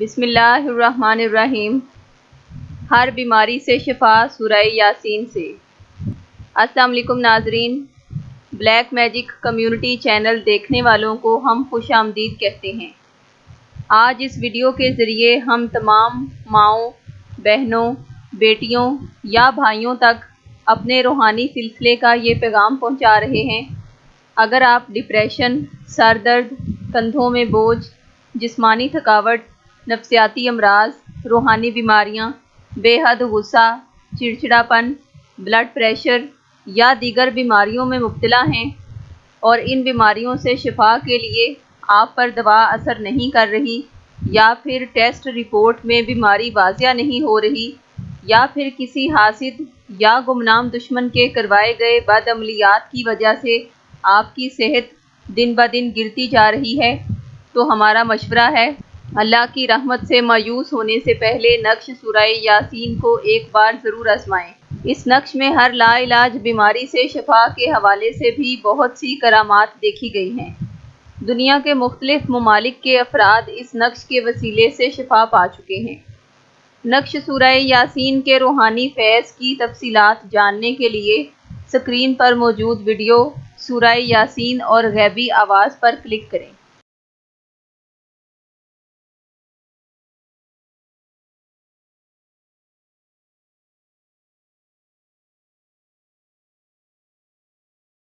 بسم اللہ الرحمن الرحیم۔ ہر بیماری سے شفا سورہ یاسین سے۔ السلام علیکم ناظرین۔ بلیک میجک کمیونٹی چینل دیکھنے والوں کو ہم خوش آمدید کہتے ہیں۔ آج اس ویڈیو کے ذریعے ہم تمام ماؤں، بہنوں، بیٹیوں یا بھائیوں تک اپنے روحانی سلسلے کا یہ پیغام پہنچا رہے ہیں۔ اگر آپ ڈپریشن، سر درد، کندھوں میں بوجھ، جسمانی تھکاوٹ نفسیاتی امراض، روحانی بیماریاں، بے حد غصہ، چڑچڑاپن بلڈ پریشر یا دیگر بیماریوں میں مبتلا ہیں اور ان بیماریوں سے شفا کے لیے آپ پر دوا اثر نہیں کر رہی یا پھر ٹیسٹ رپورٹ میں بیماری واضح نہیں ہو رہی یا پھر کسی حاسد یا گمنام دشمن کے کروائے گئے بد عملیات کی وجہ سے آپ کی صحت دن بہ دن گرتی جا رہی ہے تو ہمارا مشورہ ہے اللہ کی رحمت سے مایوس ہونے سے پہلے نقش سورہ یاسین کو ایک بار ضرور آزمائیں۔ اس نقش میں ہر لا علاج بیماری سے شفا کے حوالے سے بھی بہت سی کرامات دیکھی گئی ہیں۔ دنیا کے مختلف ممالک کے افراد اس نقش کے وسیلے سے شفا پا چکے ہیں۔ نقش سورہ یاسین کے روحانی فیض کی تفصیلات جاننے کے لیے سکرین پر موجود ویڈیو سورہ یاسین اور غیبی آواز پر کلک کریں۔